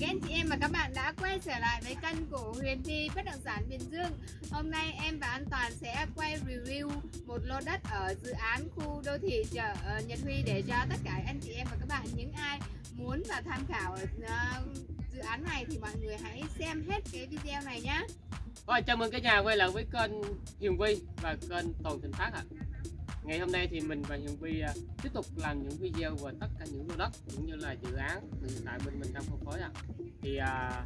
các anh chị em và các bạn đã quay trở lại với kênh của Huyền Thi Bất động sản Bình Dương Hôm nay em và An Toàn sẽ quay review một lô đất ở dự án khu đô thị chợ ờ, Nhật Huy để cho tất cả anh chị em và các bạn những ai muốn và tham khảo ở ờ, dự án này thì mọi người hãy xem hết cái video này nhé Rồi, chào mừng cả nhà quay lại với kênh Hiền Vi và kênh Toàn Thịnh Phát ạ. Ngày hôm nay thì mình và Hiền Vi à, tiếp tục làm những video về tất cả những lô đất cũng như là dự án hiện tại bên mình đang phân phối ạ. Thì à,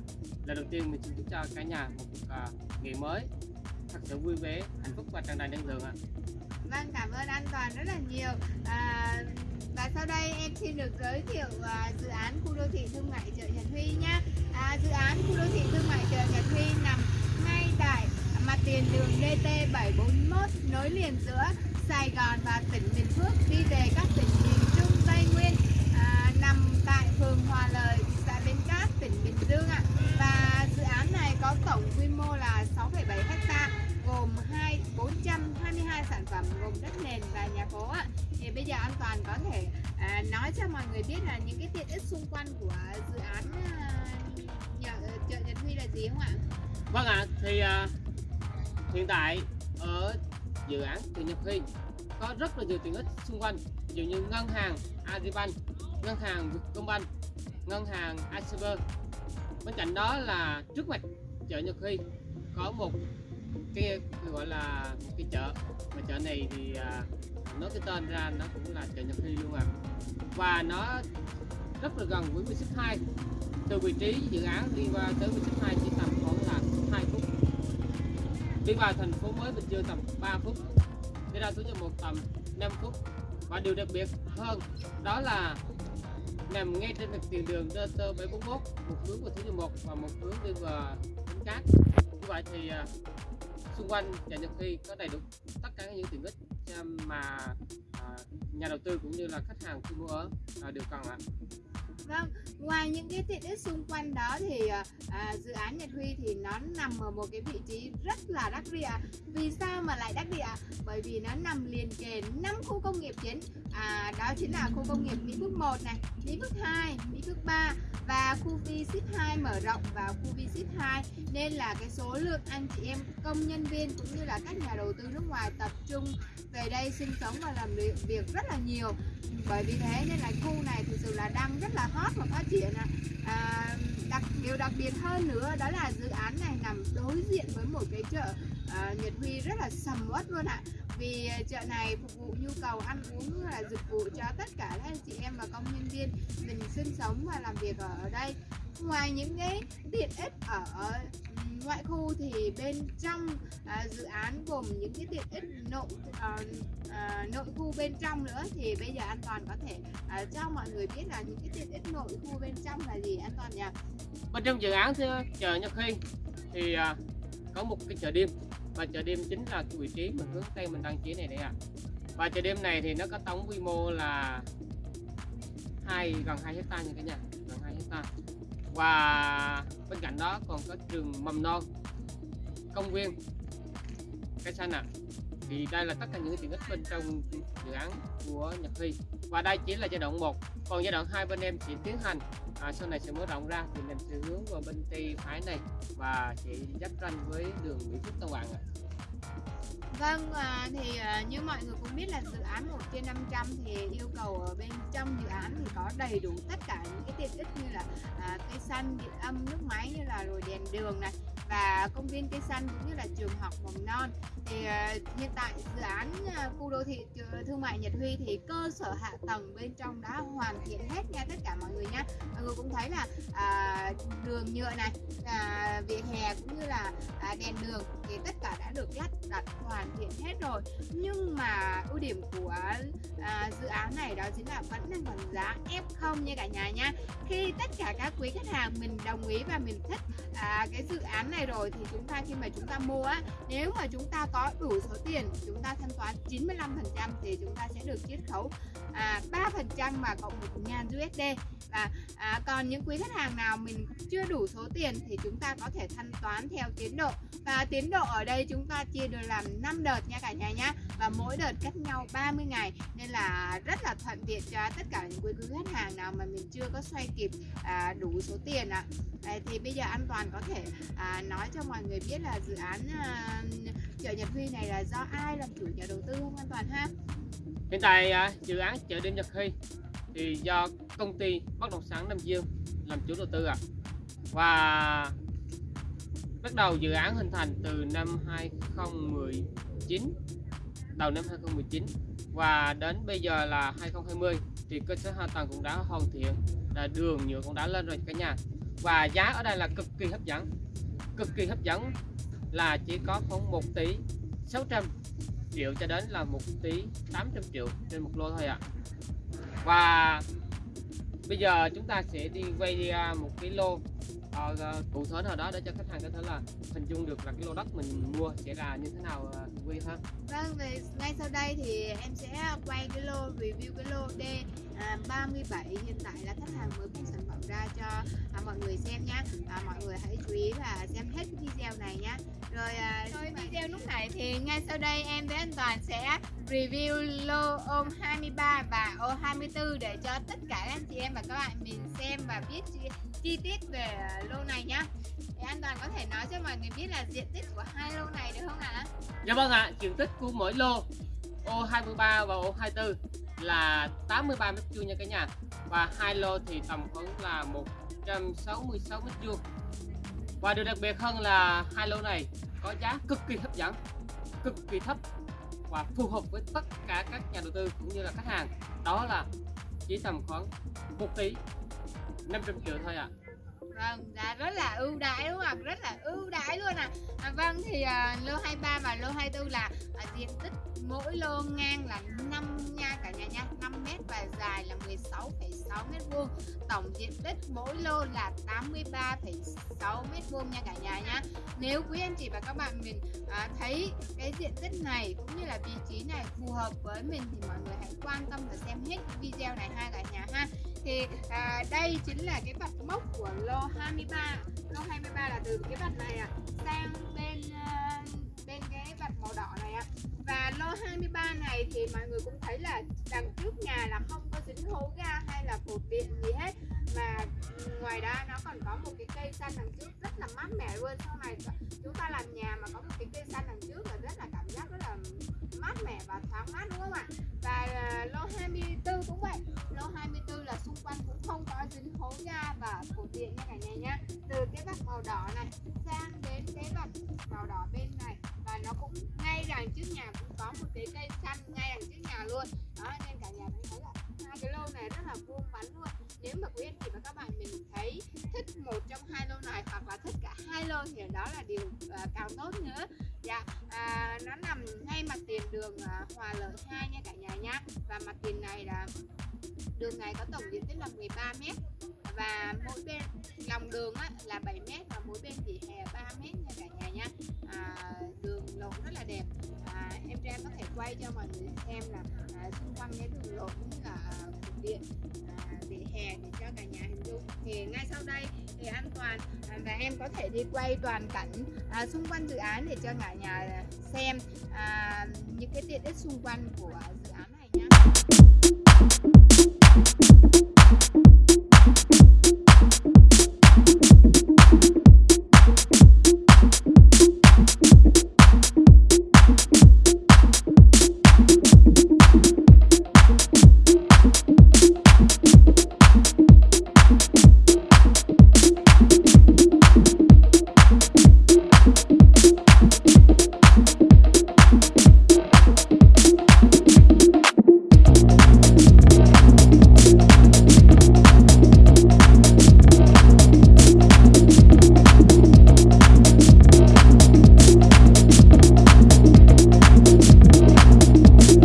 lần đầu tiên mình xin chúc cho cả nhà một à, ngày mới thật sự vui vẻ, hạnh phúc và tràn đầy năng lượng ạ. Vâng, cảm ơn An Toàn rất là nhiều à, Và sau đây em xin được giới thiệu à, dự án khu đô thị thương mại chợ Nhật Huy nhé à, Dự án khu đô thị thương mại chợ Nhật Huy nằm ngay tại mặt tiền đường DT 741 nối liền giữa Sài Gòn và tỉnh Bình Phước đi về các tỉnh miền Trung Tây Nguyên à, nằm tại phường Hòa Lợi, xã Bến Cát, tỉnh Bình Dương ạ. Và dự án này có tổng quy mô là 6,7 ha gồm 2 422 sản phẩm gồm đất nền và nhà phố ạ. Thì bây giờ an toàn có thể à, nói cho mọi người biết là những cái tiện ích xung quanh của dự án à, nhà, chợ Nhật Huy là gì không ạ? Vâng ạ, thì à, hiện tại ở dự án từ Nhật Huy có rất là nhiều tiện ích xung quanh. Ví dụ như ngân hàng Agribank, ngân hàng Vietcombank, ngân hàng ACB. bên cạnh đó là trước mặt chợ Nhật Huy có một cái gọi là một cái chợ. Mà chợ này thì à, nói cái tên ra nó cũng là chợ Nhật Huy luôn à. Và nó rất là gần với Vietship 2 từ vị trí dự án đi qua tới Vietship 2 chỉ tầm khoảng là 2 phút đi vào thành phố mới Bình Dương tầm 3 phút. Đi ra số một tầm 5 phút. Và điều đặc biệt hơn, đó là nằm ngay trên mặt tiền đường DT 741 một hướng vào số 1 và một hướng đi vào Bến Cát. Như vậy thì à, xung quanh nhà Nhật Huy có đầy đủ tất cả những tiện ích mà à, nhà đầu tư cũng như là khách hàng khi mua ở à, đều cần ạ. Vâng, ngoài những cái tiện ích xung quanh đó thì ờ, à, dự án Nhật Huy thì nó nằm ở một cái vị trí rất là đắc địa. Vì sao mà lại đắc địa? Bởi vì nó nằm liền kề 5 khu công nghiệp chính. À, đó chính là khu công nghiệp Mỹ Phước 1 này, Mỹ Phước 2, Mỹ Phước 3 và khu V Ship 2 mở rộng vào khu V Ship 2 nên là cái số lượng anh chị em công nhân viên cũng như là các nhà đầu tư nước ngoài tập trung về đây sinh sống và làm việc rất là nhiều bởi vì thế nên là khu này thực sự là đang rất là hot và phát triển à, đặc điều đặc biệt hơn nữa đó là dự án này nằm đối diện với một cái chợ à, Nhật Huy rất là sầm uất luôn ạ vì ờ, chợ này phục vụ nhu cầu ăn uống là dịch vụ cho tất cả các chị em và công nhân viên mình sinh sống và làm việc ở đây. Ngoài những cái tiện ích ở ngoại khu thì bên trong à, dự án gồm những cái tiện ích nội à, à, nội khu bên trong nữa thì bây giờ an toàn có thể à, cho mọi người biết là những cái tiện ích nội khu bên trong là gì an toàn nhỉ? Bên trong dự án thì chợ Nhật Khi thì à, có một cái chợ đêm và chợ đêm chính là cái vị trí mà hướng tây mình đăng ký này đây ạ à. và chợ đêm này thì nó có tổng quy mô là hai, gần 2 hecta như cả nhà, gần 2 hecta và bên cạnh đó còn có trường mầm non, công viên, cái xanh ạ à thì đây là tất cả những tiện ích bên trong dự án của Nhật Huy. Và đây chỉ là giai đoạn 1 còn giai đoạn 2 bên em sẽ tiến hành. À, sau này sẽ mở rộng ra thì mình sẽ hướng vào bên tay phải này và sẽ giáp ranh với đường Mỹ Phước Tân Hoàng ạ. Vâng, à, thì à, như mọi người cũng biết là dự án 1 trên 500 thì yêu cầu ở bên trong dự án thì có đầy đủ tất cả những cái tiện ích như là à, cây xanh, điện âm, nước máy như là rồi đèn đường này và công viên cây xanh cũng như là trường học mầm non. Thì uh, hiện tại dự án uh, khu đô thị ờ, thương mại Nhật Huy thì cơ sở hạ tầng bên trong đã hoàn thiện hết nha tất cả mọi người nhé mọi người cũng thấy là uh, đường nhựa này uh, vỉa hè cũng như là uh, đèn đường thì tất cả đã được lắp đặt hoàn thiện hết rồi. Nhưng mà ưu điểm của uh, dự án này đó chính là vẫn đang còn giá F0 nha cả nhà nha. Khi tất cả các quý khách hàng mình đồng ý và mình thích uh, cái dự án này này rồi thì chúng ta khi mà chúng ta mua á nếu mà chúng ta có đủ số tiền chúng ta thanh toán 95% thì chúng ta sẽ được chiết khấu à, 3% mà cộng 1.000 USD và à, còn những quý khách hàng nào mình chưa đủ số tiền thì chúng ta có thể thanh toán theo tiến độ. Và tiến độ ở đây chúng ta chia được làm 5 đợt nha cả nhà nhá. Và mỗi đợt cách nhau 30 ngày. Nên là rất là thuận tiện cho tất cả những quý khách hàng nào mà mình chưa có xoay kịp à, đủ số tiền ạ. À. thì bây giờ an toàn có thể à, nói cho mọi người biết là dự án à, chợ Nhật Huy này là do ai làm chủ nhà đầu tư không an toàn ha? Hiện tại à, dự án chợ đêm Nhật Huy thì do công ty bất động sản Nam Dương làm chủ đầu tư ạ à. và bắt đầu dự án hình thành từ năm 2019 đầu năm 2019 và đến bây giờ là 2020 thì cơ sở hạ tầng cũng đã hoàn thiện, là đường nhựa cũng đã lên rồi cả nhà và giá ở đây là cực kỳ hấp dẫn cực kỳ hấp dẫn là chỉ có khoảng 1 tỷ 600 triệu cho đến là 1 tỷ 800 triệu trên một lô thôi ạ à và bây giờ chúng ta sẽ đi quay một cái lô uh, cụ thể nào đó để cho khách hàng có thể là hình dung được là cái lô đất mình mua sẽ là như thế nào uh, quy ha? Vâng về ngay sau đây thì em sẽ quay cái lô review cái lô D à, 37 hiện tại là khách hàng mới bung sản phẩm ra cho à, mọi người xem nhé à, mọi người hãy chú ý và xem hết cái video này nhé rồi à, thôi video lúc này thì ngay sau đây em với anh Toàn sẽ review lô ôm 23 và ô 24 để cho tất cả anh chị em và các bạn mình xem và biết chi, chi tiết về lô này nhá thì an Toàn có thể nói cho mọi người biết là diện tích của hai lô này được không ạ? À? Dạ vâng ạ, à, diện tích của mỗi lô O23 và O24 là 83 mét vuông nha cả nhà và hai lô thì tầm khoảng là 166 mét vuông và điều đặc biệt hơn là hai lô này có giá cực kỳ hấp dẫn cực kỳ thấp và phù hợp với tất cả các nhà đầu tư cũng như là khách hàng đó là chỉ tầm khoảng 1 tỷ 500 triệu thôi ạ à. Vâng, giá rất là ưu đãi đúng không ạ? Rất là ưu đãi luôn à. à vâng thì uh, lô 23 và lô 24 là uh, diện tích mỗi lô ngang là 5 nha cả nhà nha 5 m và dài là 16,6 m2. tổng diện tích mỗi lô là 83,6 m2 nha cả nhà nha nếu quý anh chị và các bạn mình à, thấy cái diện tích này cũng như là vị trí này phù hợp với mình thì mọi người hãy quan tâm và xem hết video này ha cả nhà ha. Thì à, đây chính là cái vạch mốc của lô 23 lô 23 là từ cái vạch này à, sang bên uh, 23 này thì mọi người cũng thấy là đằng trước nhà là không có dính hố ga hay là cột điện gì hết. Mà ừ, ngoài ra nó còn có một cái cây xanh đằng trước rất là mát mẻ luôn. Sau này chúng ta làm nhà mà có một cái cây xanh đằng trước là rất là cảm giác rất là mát mẻ và thoáng mát, đúng không ạ? Và ờ, lô 24 cũng vậy. Lô 24 là xung quanh cũng không có dính hố ga và cột điện nha cả nhà nhé. từ cái vạch màu đỏ này sang đến cái vạch màu đỏ bên này và nó cũng ngay đằng trước nhà cũng có một cái cây xanh ngay đằng trước nhà luôn. Đó nên cả nhà thấy là hai cái lô này rất là vuông vắn luôn. Nếu mà quý anh chị và các bạn mình thấy thích một trong hai lô này hoặc là thích cả hai lô thì đó là điều uh, càng tốt nữa. Dạ à, nó nằm ngay mặt tiền đường uh, hòa lợi 2 nha cả nhà nhá. Và mặt tiền này là đường này có tổng diện tích là 13 mét. Và mỗi bên lòng đường á, là 7 mét và mỗi bên vỉa hè 3 quay cho mọi người xem là à, xung quanh cái đường lộ cũng như là cục điện à, vỉa hè để cho cả nhà hình dung. Thì ngay sau đây thì an toàn à, và em có thể đi quay toàn cảnh à, xung quanh dự án để cho cả nhà xem à, những cái tiện ích xung quanh của dự án này nhé